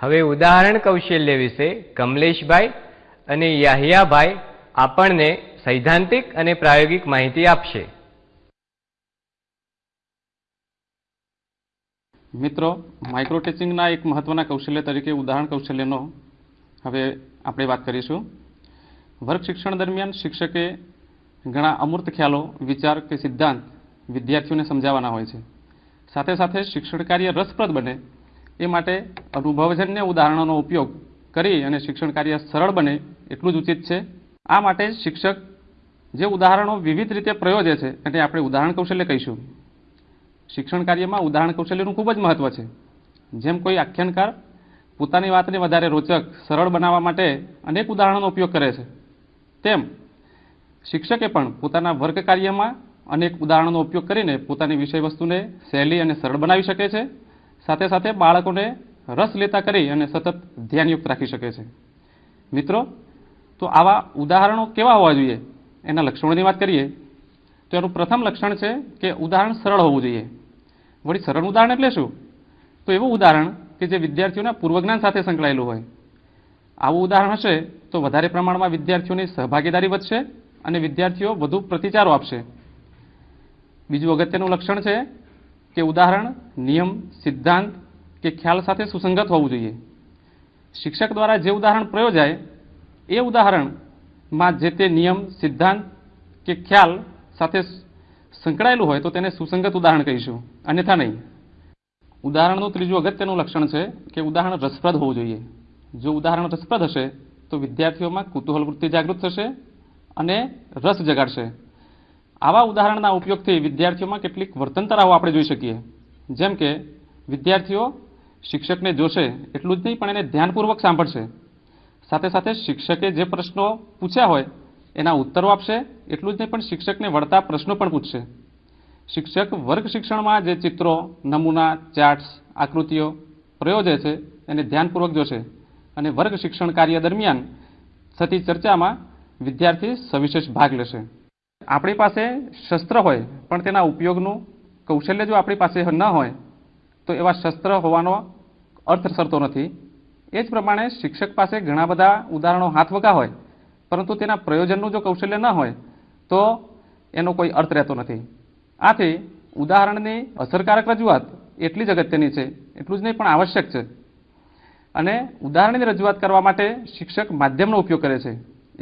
હવે ઉદાહરણ કૌશલ્ય વિશે કમલેશભાઈ અને યાહિયાભાઈ આપણને સૈદ્ધાંતિક અને પ્રાયોગિક માહિતી આપશે. મિત્રો માઇક્રો ટીચિંગના એક મહત્વના કૌશલ્ય તરીકે ઉદાહરણ કૌશલ્યનો હવે આપણે વાત કરીશું. વર્ગ શિક્ષણ દરમિયાન શિક્ષકે ઘણા અમૂર્ત ખ્યાલો, વિચાર કે સિદ્ધાંત વિદ્યાર્થીઓને સમજાવવાના હોય છે. સાથે સાથે શિક્ષણ કાર્ય રસપ્રદ બને એ માટે અનુભવજન્ય ઉદાહરણોનો ઉપયોગ કરી અને શિક્ષણ કાર્ય સરળ બને એટલું જ ઉચિત છે. આ માટે શિક્ષક જે ઉદાહરણો વિવિધ રીતે પ્રયોજે છે એને આપણે ઉદાહરણ કૌશલ્ય કહીશું. શિક્ષણ કાર્યમાં ઉદાહરણ કૌશલ્યનું ખૂબ જ મહત્ત્વ છે. જેમ કોઈ આખ્યાનકાર પોતાની વાતને વધારે રોચક, સરળ બનાવવા માટે અનેક ઉદાહરણોનો ઉપયોગ કરે છે. તેમ શિક્ષકે પણ પોતાના વર્ગ કાર્યમાં અનેક ઉદાહરણોનો ઉપયોગ કરીને પોતાની વિષયવસ્તુને સહેલી અને સરળ બનાવી શકે છે. સાથે સાથે બાળકોને રસ લેતા કરી અને સતત ધ્યાનયુક્ત રાખી શકે છે. મિત્રો, તો આવા ઉદાહરણો કેવા હોવા જોઈએ? એના લક્ષણોની વાત કરીએ, તો એનું પ્રથમ લક્ષણ છે કે ઉદાહરણ સરળ હોવું જોઈએ. વળી સરળ ઉદાહરણ એટલે શું? તો એવું ઉદાહરણ કે જે વિદ્યાર્થીઓના પૂર્વજ્ઞાન સાથે સંકળાયેલું હોય. આવું ઉદાહરણ હશે તો વધારે પ્રમાણમાં વિદ્યાર્થીઓની સહભાગીદારી વધશે અને વિદ્યાર્થીઓ વધુ પ્રતિચારો આપશે. બીજું અગત્યનું લક્ષણ છે કે ઉદાહરણ, નિયમ, સિદ્ધાંત કે ખ્યાલ સાથે સુસંગત હોવું જોઈએ. શિક્ષક દ્વારા જે ઉદાહરણ પ્રયોજાય, એ ઉદાહરણમાં જે તે નિયમ, સિદ્ધાંત કે ખ્યાલ સાથે સંકળાયેલું હોય તો તેને સુસંગત ઉદાહરણ કહીશું. અન્યથા નહીં. ઉદાહરણનું ત્રીજું અગત્યનું લક્ષણ છે કે ઉદાહરણ રસપ્રદ હોવું જોઈએ. જો ઉદાહરણ રસપ્રદ હશે, તો વિદ્યાર્થીઓમાં કુતૂહલ વૃત્તિ જાગૃત થશે અને રસ જગાડશે. આવા ઉદાહરણના ઉપયોગથી વિદ્યાર્થીઓમાં કેટલીક વર્તનતરાઓ આપણે જોઈ શકીએ. જેમ કે, વિદ્યાર્થીઓ શિક્ષકને જોશે એટલું જ નહીં, પણ એને ધ્યાનપૂર્વક સાંભળશે. સાથે સાથે શિક્ષકે જે પ્રશ્નો પૂછ્યા હોય, એના ઉત્તરો આપશે એટલું જ નહીં, પણ શિક્ષકને વળતા પ્રશ્નો પણ પૂછશે. શિક્ષક વર્ગ શિક્ષણમાં જે ચિત્રો, નમૂના, ચાર્ટ્સ, આકૃતિઓ પ્રયોજે છે, એને ધ્યાનપૂર્વક જોશે. અને વર્ગ શિક્ષણ કાર્ય દરમિયાન થતી ચર્ચામાં વિદ્યાર્થી સવિશેષ ભાગ લેશે. આપણી પાસે શસ્ત્ર હોય, પણ તેના ઉપયોગનું કૌશલ્ય જો આપણી પાસે ન હોય, તો એવા શસ્ત્ર હોવાનો અર્થ સરતો નથી. એ જ પ્રમાણે શિક્ષક પાસે ઘણા બધા ઉદાહરણો હાથવગા હોય, પરંતુ તેના પ્રયોજનનું જો કૌશલ્ય ન હોય, તો એનો કોઈ અર્થ રહેતો નથી. આથી ઉદાહરણની અસરકારક રજૂઆત એટલી જ અગત્યની છે, એટલું જ નહીં, પણ આવશ્યક છે. અને ઉદાહરણની રજૂઆત કરવા માટે શિક્ષક માધ્યમનો ઉપયોગ કરે છે.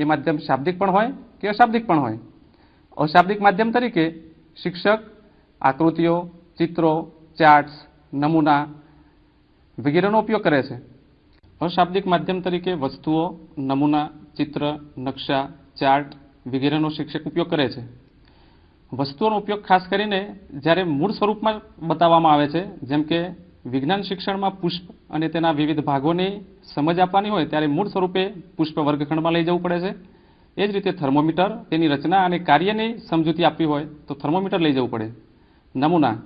એ માધ્યમ શાબ્દિક પણ હોય કે અશાબ્દિક પણ હોય. અશાબ્દિક માધ્યમ તરીકે શિક્ષક, આકૃતિઓ, ચિત્રો ચાર્ટ્સ નમૂના વગેરેનો ઉપયોગ કરે છે. અશાબ્દિક માધ્યમ તરીકે વસ્તુઓ, નમૂના, ચિત્ર, નકશા ચાર્ટ વગેરેનો શિક્ષક ઉપયોગ કરે છે. વસ્તુઓનો ઉપયોગ ખાસ કરીને જ્યારે મૂળ સ્વરૂપમાં બતાવવામાં આવે છે, જેમ કે વિજ્ઞાન શિક્ષણમાં પુષ્પ અને તેના વિવિધ ભાગોની સમજ આપવાની હોય, ત્યારે મૂળ સ્વરૂપે પુષ્પ વર્ગખંડમાં લઈ જવું પડે છે. એ જ રીતે થર્મોમીટર તેની રચના અને કાર્યની સમજૂતી આપવી હોય તો થર્મોમીટર લઈ જવું પડે. નમૂના.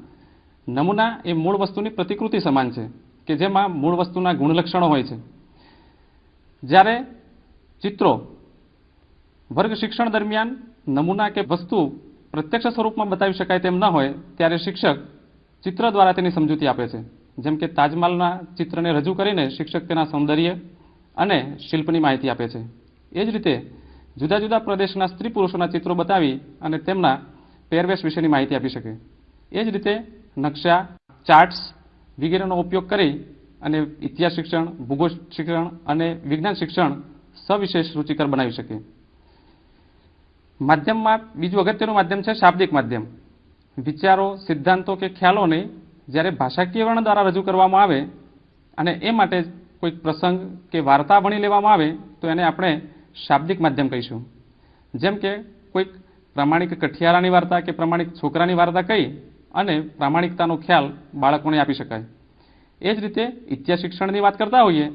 નમૂના એ મૂળ વસ્તુની પ્રતિકૃતિ સમાન છે, કે જેમાં મૂળ વસ્તુના ગુણલક્ષણો હોય છે. જ્યારે ચિત્રો વર્ગ શિક્ષણ દરમિયાન નમૂના કે વસ્તુ પ્રત્યક્ષ સ્વરૂપમાં બતાવી શકાય તેમ ન હોય, ત્યારે શિક્ષક ચિત્ર દ્વારા તેની સમજૂતી આપે છે. જેમ કે તાજમહાલના ચિત્રને રજૂ કરીને શિક્ષક તેના સૌંદર્ય અને શિલ્પની માહિતી આપે છે. એ જ રીતે જુદા જુદા પ્રદેશના સ્ત્રી પુરુષોના ચિત્રો બતાવી અને તેમના પહેરવેશ વિશેની માહિતી આપી શકે. એ જ રીતે નકશા ચાર્ટ્સ વગેરેનો ઉપયોગ કરી અને ઇતિહાસ શિક્ષણ, ભૂગોળ શિક્ષણ અને વિજ્ઞાન શિક્ષણ સવિશેષ રૂચિકર બનાવી શકે. માધ્યમમાં બીજું અગત્યનું માધ્યમ છે શાબ્દિક માધ્યમ. વિચારો, સિદ્ધાંતો કે ખ્યાલોને જ્યારે ભાષાકીય વર્ણ દ્વારા રજૂ કરવામાં આવે અને એ માટે કોઈક પ્રસંગ કે વાર્તા ભણી લેવામાં આવે તો એને આપણે શાબ્દિક માધ્યમ કહીશું. જેમ કે કોઈક પ્રામાણિક કઠિયારાની વાર્તા કે પ્રામાણિક છોકરાની વાર્તા કહી અને પ્રામાણિકતાનો ખ્યાલ બાળકોને આપી શકાય. એ જ રીતે ઇતિહાસ શિક્ષણની વાત કરતા હોઈએ,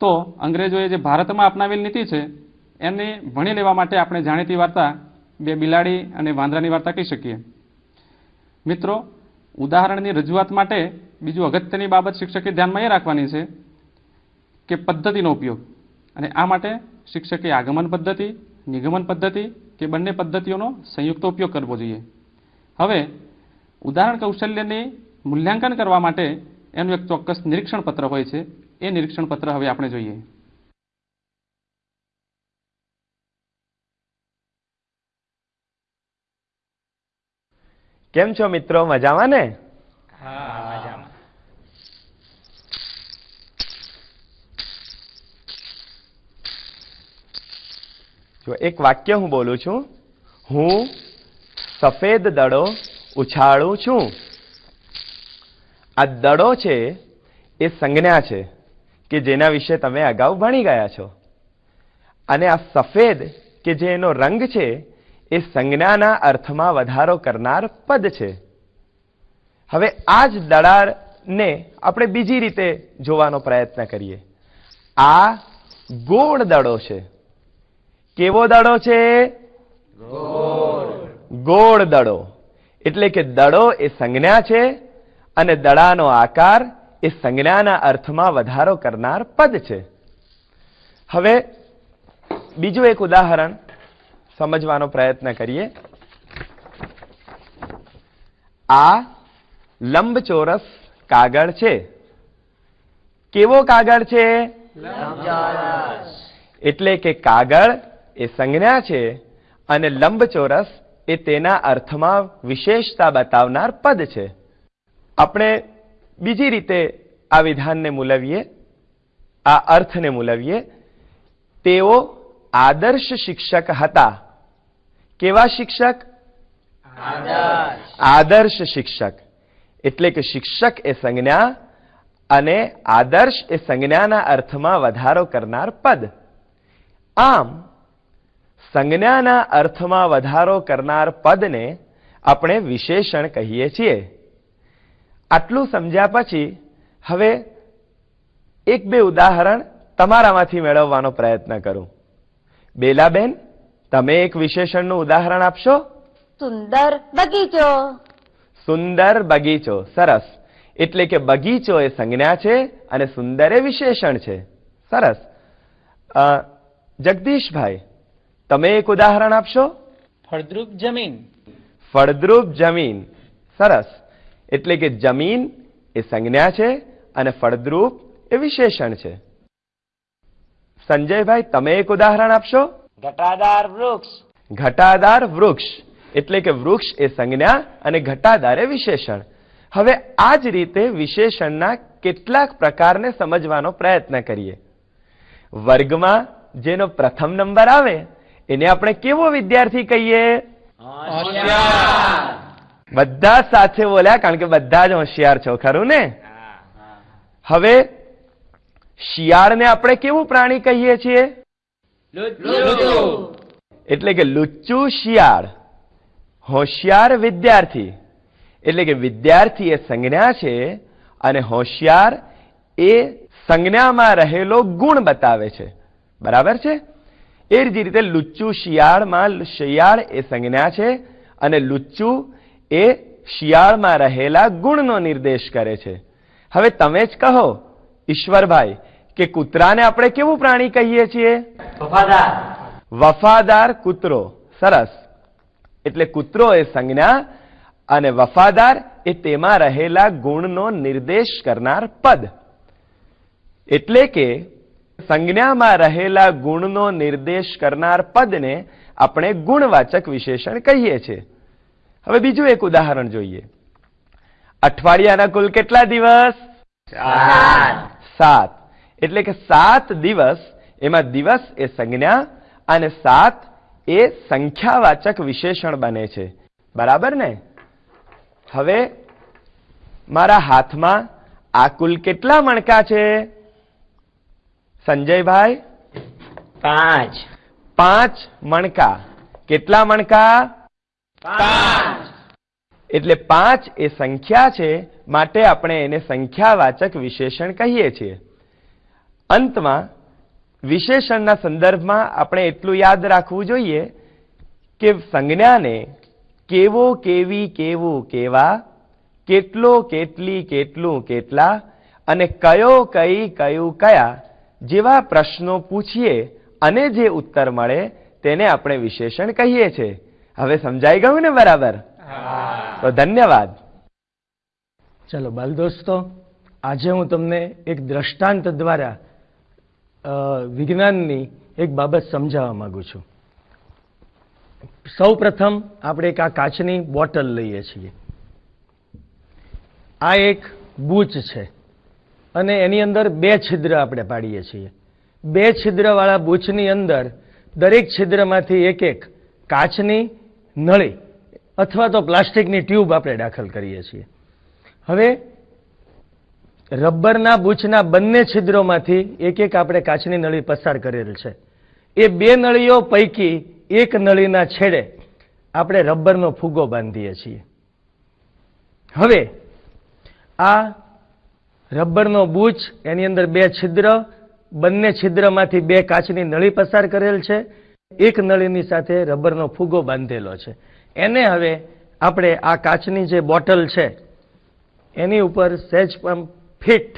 તો અંગ્રેજોએ જે ભારતમાં અપનાવેલ નીતિ છે, એને ભણી લેવા માટે આપણે જાણીતી વાર્તા બે બિલાડી અને વાંદરાની વાર્તા કહી શકીએ. મિત્રો, ઉદાહરણની રજૂઆત માટે બીજું અગત્યની બાબત શિક્ષકે ધ્યાનમાં એ રાખવાની છે કે પદ્ધતિનો ઉપયોગ. અને આ માટે શિક્ષકે આગમન પદ્ધતિ નિગમન પદ્ધતિ કે બંને પદ્ધતિઓનો સંયુક્ત ઉપયોગ કરવો જોઈએ. હવે ઉદાહરણ કૌશલ્યની મૂલ્યાંકન કરવા માટે એનું એક ચોક્કસ નિરીક્ષણ પત્ર હોય છે. એ નિરીક્ષણ પત્ર હવે આપણે જોઈએ. કેમ છો મિત્રો? મજામાં ને? જો એક વાક્ય હું બોલું છું, હું સફેદ દડો ઉછાળું છું. આ દડો છે, એ સંજ્ઞા છે કે જેના વિશે તમે અગાઉ ભણી ગયા છો. અને આ સફેદ, કે જે એનો રંગ છે, એ સંજ્ઞાના અર્થમાં વધારો કરનાર પદ છે. હવે આ જ દડાને આપણે બીજી રીતે જોવાનો પ્રયત્ન કરીએ. આ ગોળ દડો છે. કેવો દડો છે? ગોળ. દડો. એટલે કે દડો એ સંજ્ઞા છે અને દડાનો આકાર એ સંજ્ઞાના અર્થમાં વધારો કરનાર પદ છે. હવે બીજું એક ઉદાહરણ સમજવાનો પ્રયત્ન કરીએ. આ લંબચોરસ કાગળ છે. કેવો કાગળ છે? એટલે કે કાગળ એ સંજ્ઞા છે અને લંબચોરસ એ તેના અર્થમાં વિશેષતા બતાવનાર પદ છે. આપણે બીજી રીતે આ વિધાનને મૂલવીએ. આ અર્થને મૂલવીએ. તેઓ આદર્શ શિક્ષક હતા. કેવા શિક્ષક? આદર્શ. શિક્ષક. એટલે કે શિક્ષક એ સંજ્ઞા અને આદર્શ એ સંજ્ઞાના અર્થમાં વધારો કરનાર પદ. આમ સંજ્ઞાના અર્થમાં વધારો કરનાર પદને આપણે વિશેષણ કહીએ છીએ. આટલું સમજ્યા પછી હવે એક બે ઉદાહરણ તમારામાંથી મેળવવાનો પ્રયત્ન કરું. બેલાબેન તમે એક વિશેષણનું ઉદાહરણ આપશો? સુંદર બગીચો. સુંદર બગીચો સરસ. એટલે કે બગીચો એ સંજ્ઞા છે અને સુંદર એ વિશેષણ છે. સરસ. અ, જગદીશભાઈ તમે એક ઉદાહરણ આપશો? ફળદ્રુપ જમીન. ફળદ્રુપ જમીન. સરસ. એટલે કે જમીન એ સંજ્ઞા છે અને ફળદ્રુપ એ વિશેષણ છે. સંજયભાઈ તમે એક ઉદાહરણ આપશો? ઘટાદાર વૃક્ષ. ઘટાદાર વૃક્ષ. એટલે કે વૃક્ષ એ સંજ્ઞા અને ઘટાદાર એ વિશેષણ. હવે આ જ રીતે વિશેષણના કેટલાક પ્રકારને સમજવાનો પ્રયત્ન કરીએ. વર્ગમાં જેનો પ્રથમ નંબર આવે એને આપણે કેવો વિદ્યાર્થી કહીએ? બધા સાથે બોલ્યા કારણ કે બધા જ હોશિયાર છો ખરું ને? હવે શિયાળને આપણે કેવું પ્રાણી કહીએ છીએ? એટલે કે લુચ્ચુ શિયાળ. હોશિયાર વિદ્યાર્થી. એટલે કે વિદ્યાર્થી એ સંજ્ઞા છે અને હોશિયાર એ સંજ્ઞામાં રહેલો ગુણ બતાવે છે. બરાબર છે? એ જ રીતે લુચ્ચું શિયાળમાં શિયાળ એ સંજ્ઞા છે અને લુચ્ચું એ શિયાળમાં રહેલા ગુણનો નિર્દેશ કરે છે. હવે તમે જ કહો ઈશ્વરભાઈ કે કૂતરાને આપણે કેવું પ્રાણી કહીએ છીએ? વફાદાર કૂતરો. સરસ. એટલે કૂતરો એ સંજ્ઞા અને વફાદાર એ તેમાં રહેલા ગુણનો નિર્દેશ કરનાર પદ. એટલે કે સંજ્ઞામાં રહેલા ગુણનો નિર્દેશ કરનાર પદને આપણે ગુણવાચક વિશેષણ કહીએ છીએ. હવે બીજું એક ઉદાહરણ જોઈએ. અઠવાડિયાના કુલ કેટલા દિવસ? સાત. એટલે કે સાત દિવસ એમાં દિવસ એ સંજ્ઞા અને સાત એ સંખ્યાવાચક વિશેષણ બને છે. બરાબર ને? હવે મારા હાથમાં આ કુલ કેટલા મણકા છે? સંજયભાઈ? પાંચ. પાંચ મણકા. કેટલા મણકા? એટલે પાંચ એ સંખ્યા છે માટે આપણે એને સંખ્યાવાચક વિશેષણ કહીએ છીએ. અંતમાં વિશેષણના સંદર્ભમાં આપણે એટલું યાદ રાખવું જોઈએ કે સંજ્ઞાને કેવો કેવી કેવું કેવા કેટલો કેટલી કેટલું કેટલા અને કયો કઈ કયું કયા જેવા પ્રશ્નો પૂછીએ અને જે ઉત્તર મળે તેને આપણે વિશેષણ કહીએ છીએ. હવે સમજાઈ ગયું ને બરાબર? તો ધન્યવાદ. ચલો બાલ દોસ્તો આજે હું તમને એક દ્રષ્ટાંત દ્વારા વિજ્ઞાનની એક બાબત સમજાવવા માંગુ છું. સૌ પ્રથમ આપણે એક આ કાચની બોટલ લઈએ છીએ. આ એક બૂચ છે. અને એની અંદર બે છિદ્ર આપણે પાડીએ છીએ. બે છિદ્રવાળા બૂચની અંદર દરેક છિદ્રમાંથી એક એક કાચની નળી અથવા તો પ્લાસ્ટિકની ટ્યુબ આપણે દાખલ કરીએ છીએ. હવે રબરના બૂચના બંને છિદ્રોમાંથી એક એક આપણે કાચની નળી પસાર કરેલ છે. એ બે નળીઓ પૈકી એક નળીના છેડે આપણે રબરનો ફુગ્ગો બાંધીએ છીએ. હવે આ રબરનો બૂચ, એની અંદર બે છિદ્ર, બંને છિદ્રમાંથી બે કાચની નળી પસાર કરેલ છે. એક નળીની સાથે રબરનો ફુગ્ગો બાંધેલો છે. એને હવે આપણે આ કાચની જે બોટલ છે, એની ઉપર સેજ પમ્પ ફિટ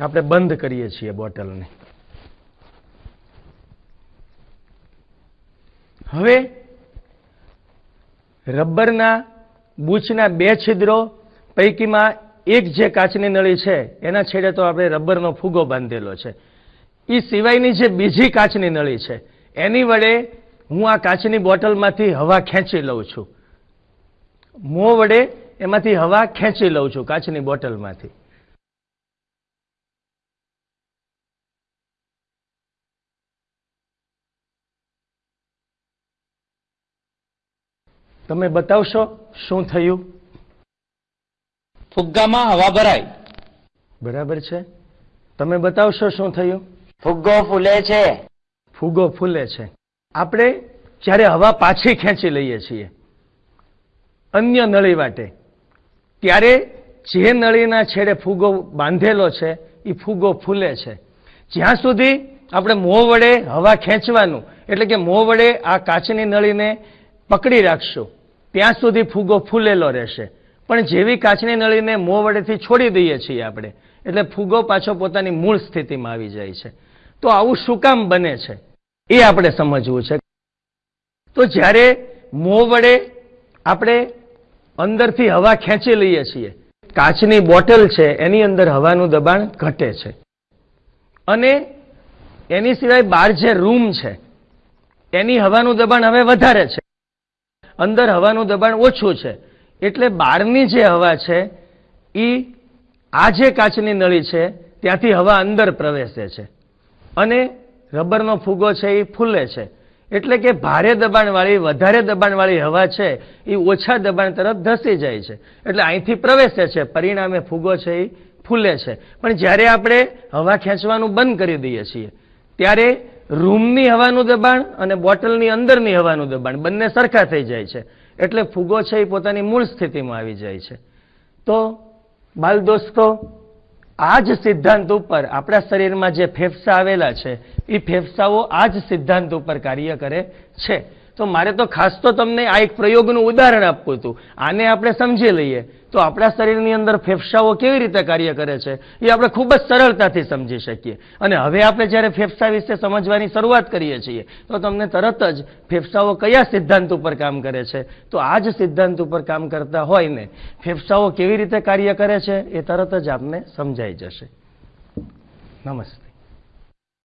આપણે બંધ કરીએ છીએ બોટલને. હવે રબરના બૂચના બે છિદ્રો પૈકીમાં એક જે કાચની નળી છે, એના છેડે તો આપણે રબરનો ફુગો બાંધેલો છે. એ સિવાયની જે બીજી કાચની નળી છે, એની વડે હું આ કાચની બોટલમાંથી હવા ખેંચી લઉં છું. મોં વડે એમાંથી હવા ખેંચી લઉં છું કાચની બોટલમાંથી. તમે બતાવશો શું થયું? ફુગ્ગામાં હવા ભરાય. બરાબર છે? તમે બતાવશો શું થયું? ફુગ્ગો ફૂલે છે. ફુગ્ગો ફૂલે છે. આપણે જ્યારે હવા પાછી ખેંચી લઈએ છીએ અન્ય નળી વાટે ત્યારે જે નળીના છેડે ફુગ્ગો બાંધેલો છે એ ફુગ્ગો ફૂલે છે. જ્યાં સુધી આપણે મોં વડે હવા ખેંચવાનું એટલે કે મોં વડે આ કાચની નળીને પકડી રાખશું ત્યાં સુધી ફુગ્ગો ફૂલેલો રહેશે. પણ જેવી કાચની નળીને મોં વડેથી છોડી દઈએ છીએ આપણે, એટલે ફૂગો પાછો પોતાની મૂળ સ્થિતિમાં આવી જાય છે. તો આવું શું કામ બને છે? એ આપણે સમજવું છે. તો જ્યારે મોં વડે આપણે અંદરથી હવા ખેંચી લઈએ છીએ, કાચની બોટલ છે, એની અંદર હવાનું દબાણ ઘટે છે. અને એની સિવાય બહાર જે રૂમ છે, એની હવાનું દબાણ હવે વધારે છે. અંદર હવાનું દબાણ ઓછું છે. એટલે બહારની જે હવા છે એ આ જે કાચની નળી છે, ત્યાંથી હવા અંદર પ્રવેશે છે. અને રબરનો ફુગો છે એ ફૂલે છે. એટલે કે ભારે દબાણવાળી, વધારે દબાણવાળી હવા છે એ ઓછા દબાણ તરફ ધસી જાય છે. એટલે અહીંથી પ્રવેશે છે, પરિણામે ફુગો છે એ ફૂલે છે. પણ જ્યારે આપણે હવા ખેંચવાનું બંધ કરી દઈએ છીએ, ત્યારે રૂમની હવાનું દબાણ અને બોટલની અંદરની હવાનું દબાણ બંને સરખા થઈ જાય છે. એટલે ફુગો છે એ પોતાની મૂળ સ્થિતિમાં આવી જાય છે. તો, બાલ દોસ્તો, આ જ સિદ્ધાંત ઉપર આપણા શરીરમાં જે ફેફસા આવેલા છે, એ ફેફસાઓ આ જ સિદ્ધાંત ઉપર કાર્ય કરે છે. તો મારે તો ખાસ તો તમને આ એક પ્રયોગનું ઉદાહરણ આપવું હતું. આને આપણે સમજી લઈએ. તો આપણા શરીરની અંદર ફેફસાઓ કેવી રીતે કાર્ય કરે છે, એ આપણે ખૂબ જ સરળતાથી સમજી શકીએ. અને હવે આપણે જ્યારે ફેફસા વિશે સમજવાની શરૂઆત કરીએ છીએ, તો તમને તરત જ ફેફસાઓ કયા સિદ્ધાંત ઉપર કામ કરે છે? તો આ જ સિદ્ધાંત ઉપર કામ કરતા હોય ને, ફેફસાઓ કેવી રીતે કાર્ય કરે છે એ તરત જ આપને સમજાઈ જશે. નમસ્તે.